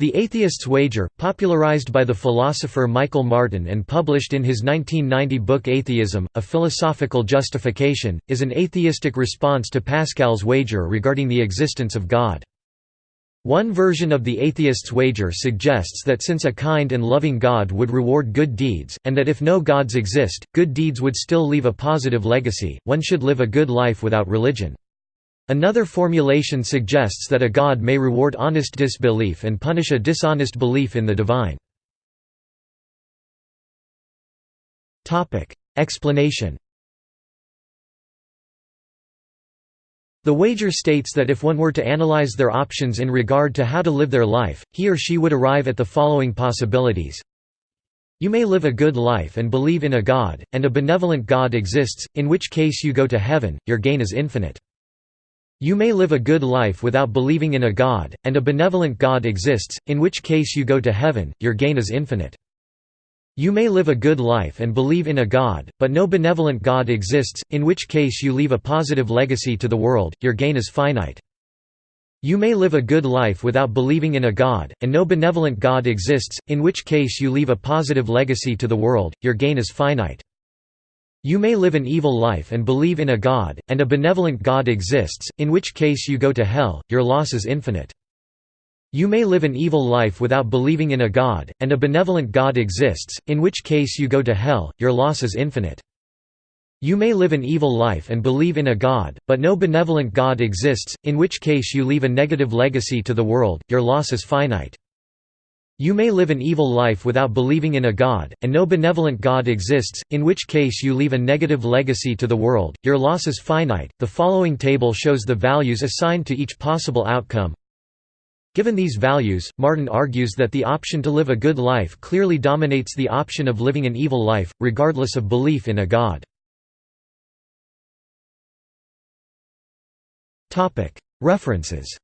The Atheist's Wager, popularized by the philosopher Michael Martin and published in his 1990 book Atheism, A Philosophical Justification, is an atheistic response to Pascal's wager regarding the existence of God. One version of the atheist's wager suggests that since a kind and loving God would reward good deeds, and that if no gods exist, good deeds would still leave a positive legacy, one should live a good life without religion. Another formulation suggests that a god may reward honest disbelief and punish a dishonest belief in the divine. Explanation The wager states that if one were to analyze their options in regard to how to live their life, he or she would arrive at the following possibilities. You may live a good life and believe in a God, and a benevolent God exists, in which case you go to heaven, your gain is infinite. You may live a good life without believing in a God, and a benevolent God exists, in which case you go to heaven, your gain is infinite. You may live a good life and believe in a God, but no benevolent God exists, in which case you leave a positive legacy to the world, your gain is finite. You may live a good life without believing in a God, and no benevolent God exists, in which case you leave a positive legacy to the world, your gain is finite. You may live an evil life and believe in a God, and a benevolent God exists, in which case you go to hell, your loss is infinite. You may live an evil life without believing in a God, and a benevolent God exists, in which case you go to hell, your loss is infinite. You may live an evil life and believe in a God, but no benevolent God exists, in which case you leave a negative legacy to the world, your loss is finite. You may live an evil life without believing in a God, and no benevolent God exists, in which case you leave a negative legacy to the world, your loss is finite. The following table shows the values assigned to each possible outcome. Given these values, Martin argues that the option to live a good life clearly dominates the option of living an evil life, regardless of belief in a God. References